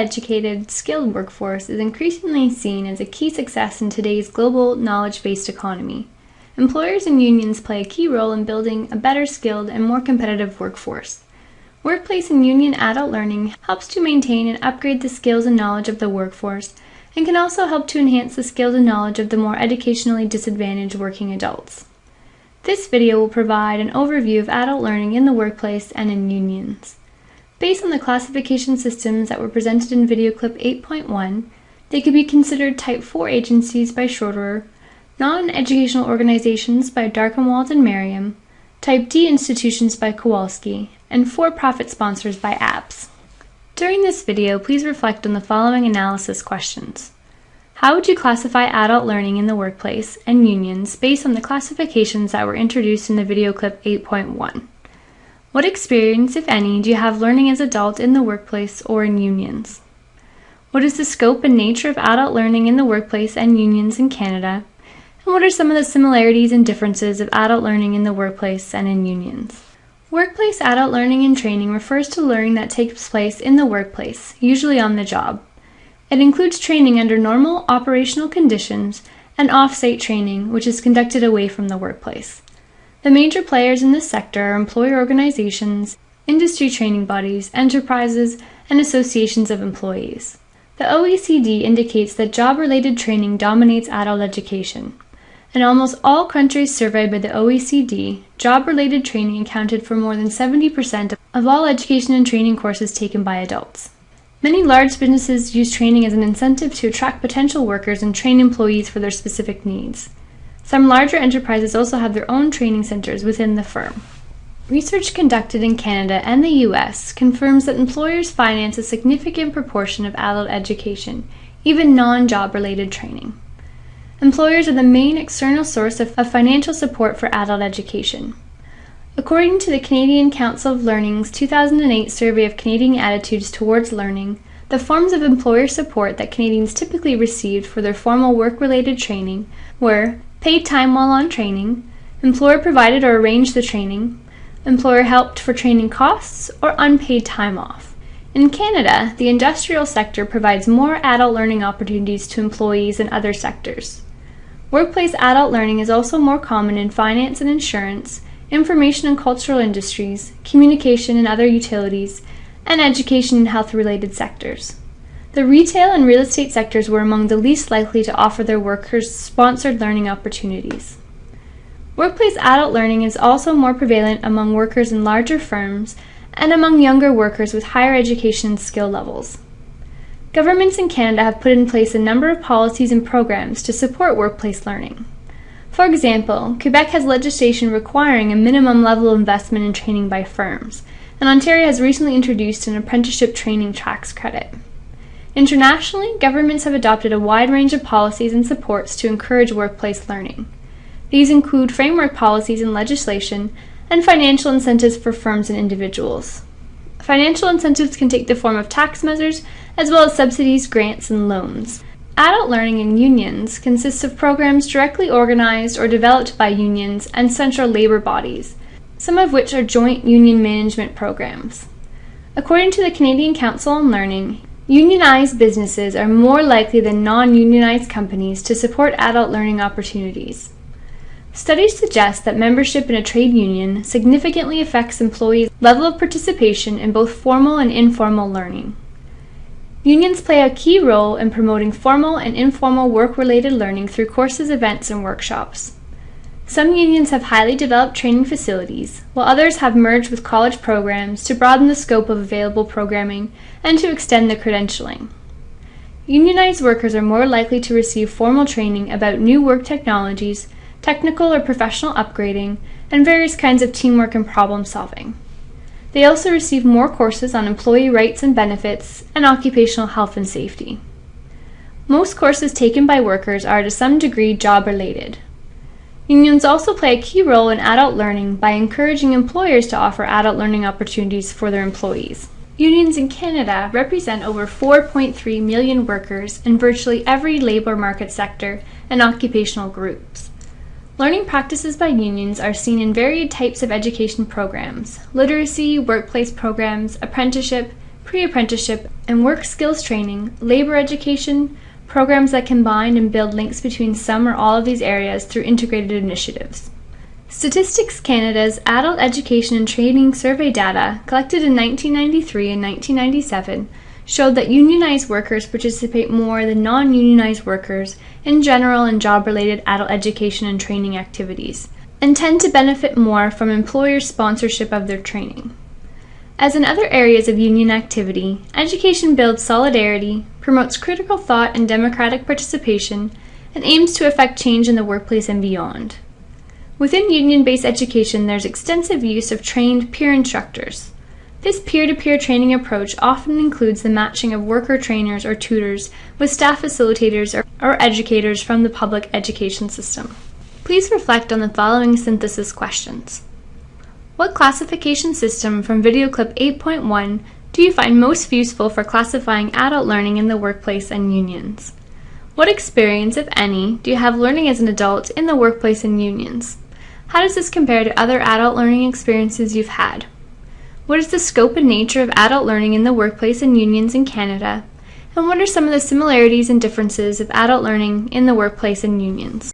educated, skilled workforce is increasingly seen as a key success in today's global knowledge based economy. Employers and unions play a key role in building a better skilled and more competitive workforce. Workplace and union adult learning helps to maintain and upgrade the skills and knowledge of the workforce and can also help to enhance the skills and knowledge of the more educationally disadvantaged working adults. This video will provide an overview of adult learning in the workplace and in unions. Based on the classification systems that were presented in video clip 8.1, they could be considered Type 4 agencies by Schroeder, non-educational organizations by Darkenwald and Merriam, Type D institutions by Kowalski, and for-profit sponsors by APPS. During this video, please reflect on the following analysis questions. How would you classify adult learning in the workplace and unions based on the classifications that were introduced in the video clip 8.1? What experience, if any, do you have learning as adult in the workplace or in unions? What is the scope and nature of adult learning in the workplace and unions in Canada? And what are some of the similarities and differences of adult learning in the workplace and in unions? Workplace adult learning and training refers to learning that takes place in the workplace, usually on the job. It includes training under normal operational conditions and off-site training, which is conducted away from the workplace. The major players in this sector are employer organizations, industry training bodies, enterprises, and associations of employees. The OECD indicates that job-related training dominates adult education. In almost all countries surveyed by the OECD, job-related training accounted for more than 70% of all education and training courses taken by adults. Many large businesses use training as an incentive to attract potential workers and train employees for their specific needs. Some larger enterprises also have their own training centers within the firm. Research conducted in Canada and the US confirms that employers finance a significant proportion of adult education, even non job related training. Employers are the main external source of, of financial support for adult education. According to the Canadian Council of Learning's 2008 survey of Canadian attitudes towards learning, the forms of employer support that Canadians typically received for their formal work related training were paid time while on training, employer provided or arranged the training, employer helped for training costs, or unpaid time off. In Canada, the industrial sector provides more adult learning opportunities to employees than other sectors. Workplace adult learning is also more common in finance and insurance, information and cultural industries, communication and other utilities, and education and health related sectors. The retail and real estate sectors were among the least likely to offer their workers sponsored learning opportunities. Workplace adult learning is also more prevalent among workers in larger firms and among younger workers with higher education skill levels. Governments in Canada have put in place a number of policies and programs to support workplace learning. For example, Quebec has legislation requiring a minimum level of investment in training by firms, and Ontario has recently introduced an apprenticeship training tax credit. Internationally, governments have adopted a wide range of policies and supports to encourage workplace learning. These include framework policies and legislation and financial incentives for firms and individuals. Financial incentives can take the form of tax measures as well as subsidies, grants, and loans. Adult learning in unions consists of programs directly organized or developed by unions and central labor bodies, some of which are joint union management programs. According to the Canadian Council on Learning, unionized businesses are more likely than non unionized companies to support adult learning opportunities. Studies suggest that membership in a trade union significantly affects employees' level of participation in both formal and informal learning. Unions play a key role in promoting formal and informal work-related learning through courses, events, and workshops. Some unions have highly developed training facilities, while others have merged with college programs to broaden the scope of available programming and to extend the credentialing. Unionized workers are more likely to receive formal training about new work technologies technical or professional upgrading, and various kinds of teamwork and problem solving. They also receive more courses on employee rights and benefits and occupational health and safety. Most courses taken by workers are to some degree job related. Unions also play a key role in adult learning by encouraging employers to offer adult learning opportunities for their employees. Unions in Canada represent over 4.3 million workers in virtually every labour market sector and occupational groups. Learning practices by unions are seen in varied types of education programs literacy, workplace programs, apprenticeship, pre apprenticeship and work skills training, labor education, programs that combine and build links between some or all of these areas through integrated initiatives. Statistics Canada's Adult Education and Training Survey data, collected in 1993 and 1997, showed that unionized workers participate more than non unionized workers in general and job related adult education and training activities, and tend to benefit more from employer sponsorship of their training. As in other areas of union activity, education builds solidarity, promotes critical thought and democratic participation, and aims to effect change in the workplace and beyond. Within union based education, there's extensive use of trained peer instructors. This peer to peer training approach often includes the matching of worker trainers or tutors with staff facilitators or, or educators from the public education system. Please reflect on the following synthesis questions. What classification system from video clip 8.1 do you find most useful for classifying adult learning in the workplace and unions? What experience, if any, do you have learning as an adult in the workplace and unions? How does this compare to other adult learning experiences you've had? What is the scope and nature of adult learning in the workplace and unions in Canada? And what are some of the similarities and differences of adult learning in the workplace and unions?